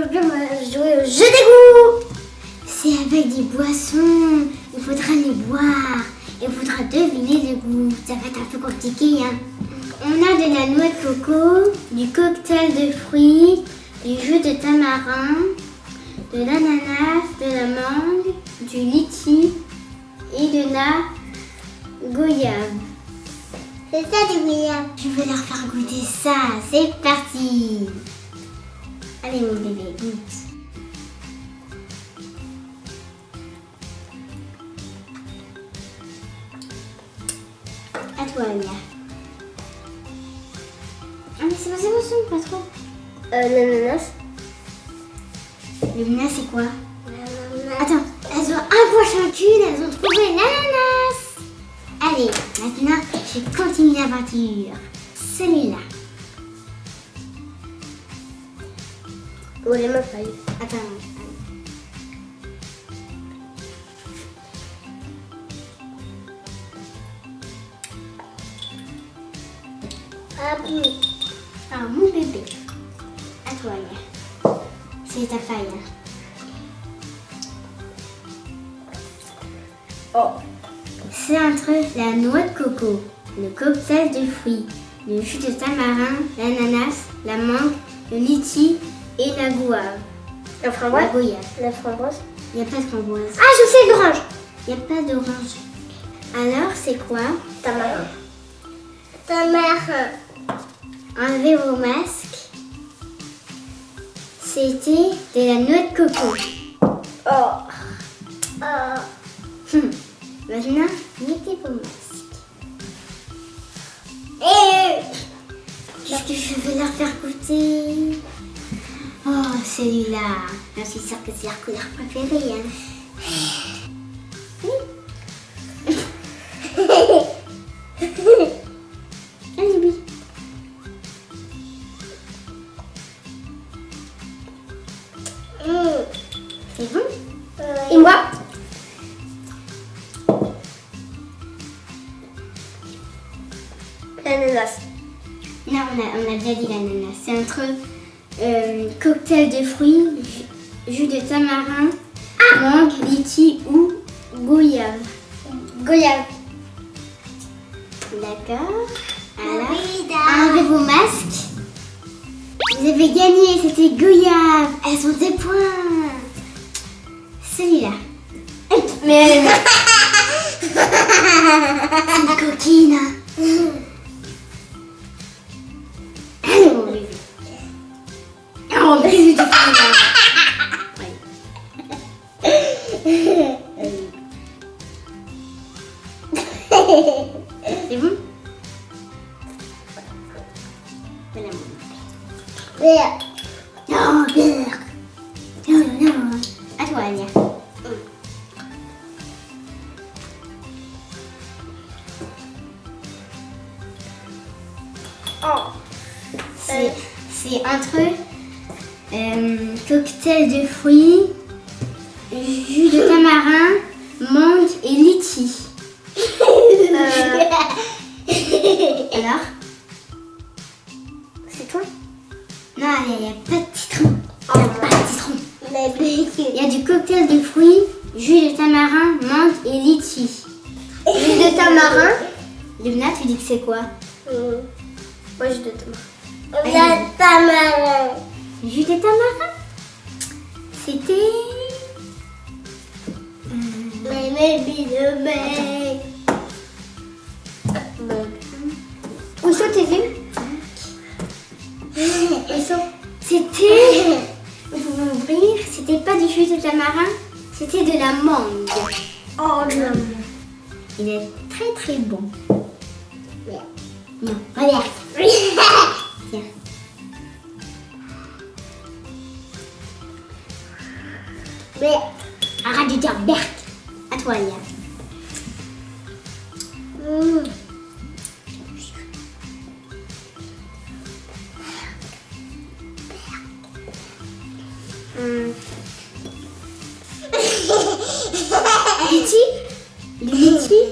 Aujourd'hui, on va jouer au jeu des goûts. C'est avec des boissons. Il faudra les boire. Il faudra deviner le goût. Ça va être un peu compliqué. Hein. On a de la noix de coco, du cocktail de fruits, du jus de tamarin, de l'ananas, de la mangue, du litchi et de la goyave. C'est ça du goyave. Je vais leur faire goûter ça. C'est parti. Allez mon bébé, goûte. À toi, Alia. Ah mais c'est pas ça, pas trop. Euh, l'ananas. Le c'est quoi? Attends, elles ont un point chacune, elles ont trouvé l'ananas. Allez, maintenant, je continue l'aventure. Celui-là. Bébé. À toi, Alia. C'est ta faille. hein. Oh. C'est entre la noix de coco, le cocktail de fruits, le jus de tamarin, l'ananas, la mangue, le litchi et la goave. La La framboise goyave. La framboise Il n'y a pas de framboise. Ah, je sais, l'orange. Il n'y a pas d'orange. Alors, c'est quoi Tamarin. Tamarin. Enlevez vos masques. C'était de la noix de coco. Oh. Oh. Hum. Maintenant, mettez vos masques. Et... Qu'est-ce que je vais leur faire goûter? Oh, celui-là. Je suis sûre que c'est leur couleur préférée. Hein. Allez, oui. Mmh. C'est bon Et moi L'ananas. Non, on a, on a déjà dit l'ananas. C'est entre euh, cocktail de fruits, ju- jus de tamarin, mangue, litchi ou goyave. Goyave. D'accord. Alors, enlevez vos masques. Vous avez gagné, c'était goyave. Elles ont des points. Celui-là. Mais elle une coquine. Non. Oh. C'est c'est entre euh, cocktail de fruits, tamarin. Jus de tamarin C'était... Où sont tes sont- C'était. Vous pouvez ouvrir. C'était pas du jus de tamarin, c'était de la mangue. Oh non. Il est très très bon. Non, regarde. Tiens. Mais, Arrête de dire Berk. À toi, Lia. mmh. Litchi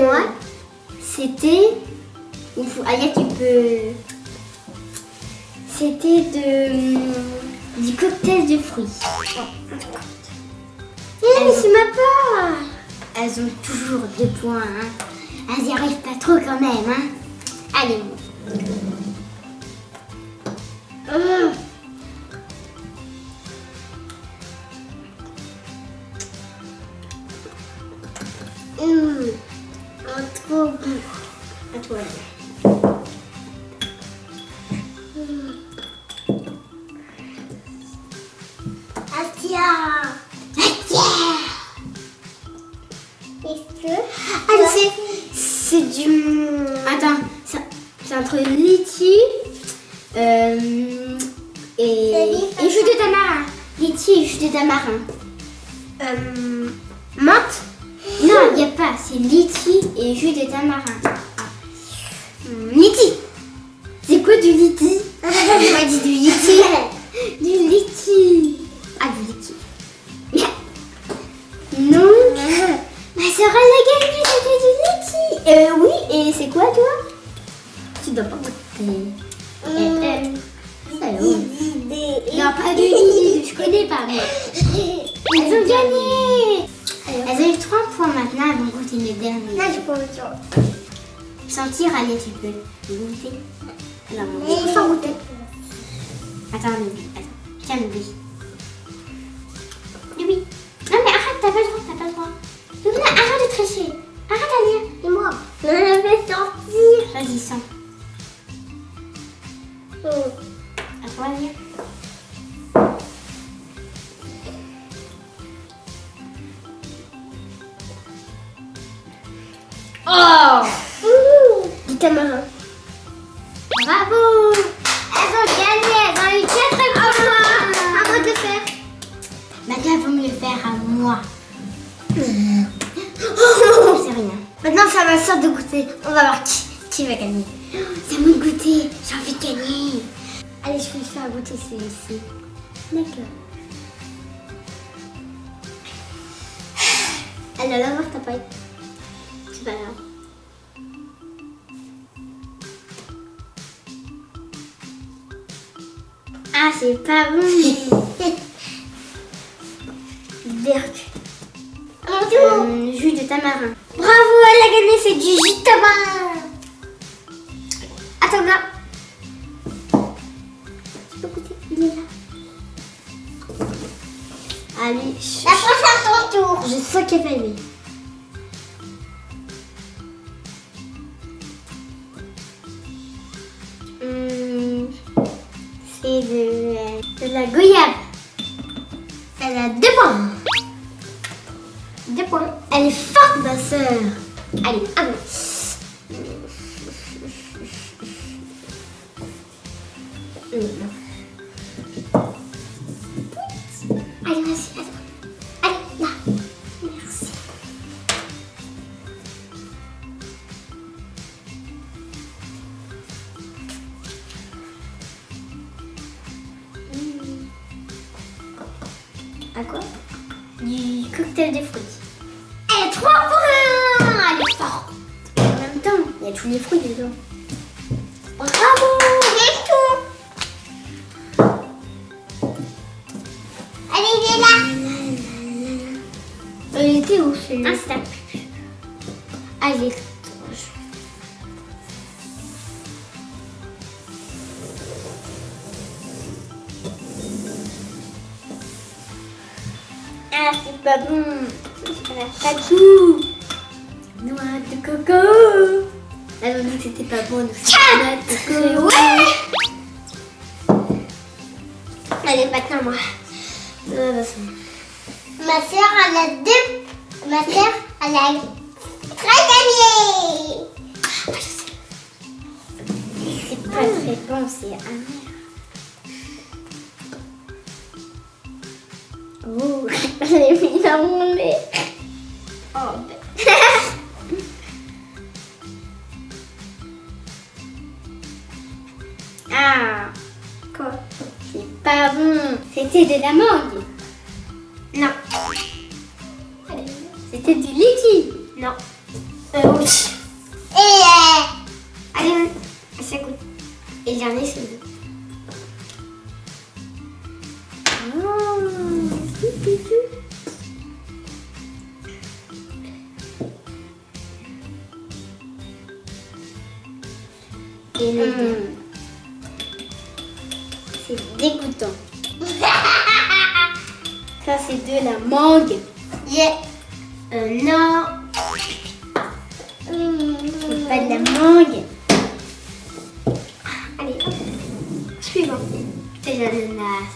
Moi, c'était. Ou faut- Alia, tu peux. C'était de. Du cocktail de fruits. Eh, mais c'est ma part. Elles ont toujours deux points. Hein. Elles y arrivent pas trop quand même. Hein. Allez. Entre litchi euh, et, et jus de tamarin. Litchi et jus de tamarin. Euh, menthe Non, il n'y a pas. C'est litchi et jus de tamarin. Hum, litchi. C'est quoi du litchi Moi, dis du litchi. Du litchi. Ah, du litchi. Donc, ma soeur, elle a gagné, c'était du litchi. Euh, oui, et c'est quoi, toi? Goûter. Euh, euh, alors. Non, pas de Lily, je connais pas, moi. Elles ont gagné Elles ont eu 3 points maintenant, elles vont goûter le dernier. Non, j'ai pas envie de Sentir, allez, tu peux goûter. Alors, on faut goûter. Attends, attends. Tiens, Lily. Lily. Non, mais arrête, t'as pas le droit, t'as pas le droit. Lily, arrête de tricher. De goûter. On va voir qui, qui va gagner. C'est à moi de goûter. J'ai envie de gagner. Allez, je vais le faire goûter celui-ci. D'accord. Alors, là, voir ta paille. C'est pas grave. Ah, c'est pas bon. Berk. Mon. Euh, jus de tamarin. Elle a gagné, c'est du jus de. Attends, là. Tu peux goûter Il est là. Allez, La prochaine, ton tour. je sens qu'elle va aimer. Allez, vas-y. Allez, là. Merci. Hum. À quoi? Du cocktail de fruits. Elle a 3 points Elle est forte tous les fruits dedans. Bravo C'est tout. Allez, il est là. Elle était où celui-là Un step. Allez. Ah, c'est pas bon. Pas de Noix de coco Elle m'a dit que c'était pas bon, donc coco. Allez, maintenant moi. Euh, bah, Ma soeur, elle a deux. Ma soeur, elle a très gagné. C'est pas très bon, c'est amer. Oh, elle est mis dans mon nez. Oh, ah, Quoi c'est pas bon. C'était de la mangue. Non. C'était du litchi. Non. Euh, oui. Et euh, allez, ça goûte. Et j'en ai celui. De l'ananas.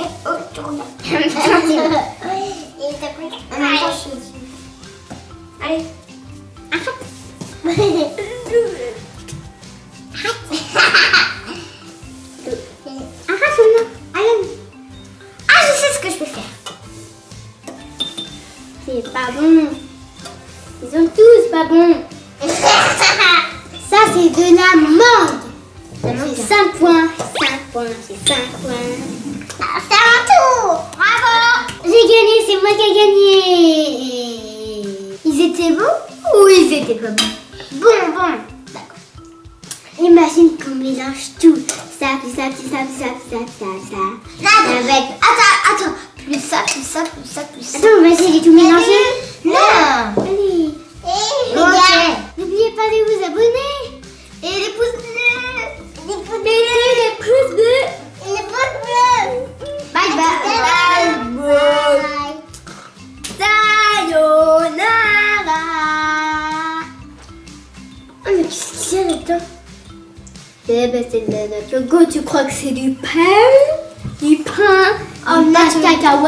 Eh, oh, tourne. En même temps, c'est- Il t'a pris. en même temps, je suis- Allez. Arrête points, c'est 5 points. Ah, C'est un tour. Bravo. J'ai gagné, c'est moi qui ai gagné. Ils étaient bons ou ils étaient pas bons? Bon, bon. D'accord. Imagine qu'on mélange tout. Ça, puis ça, puis ça, puis ça, puis ça, puis ça, puis ça. Là, Avec... Attends, attends. Plus ça, plus ça, plus ça, plus ça. Attends, vas-y, j'ai tout mélangé. Non. De. Go, tu crois que c'est du pain Du pain nature. cacahuète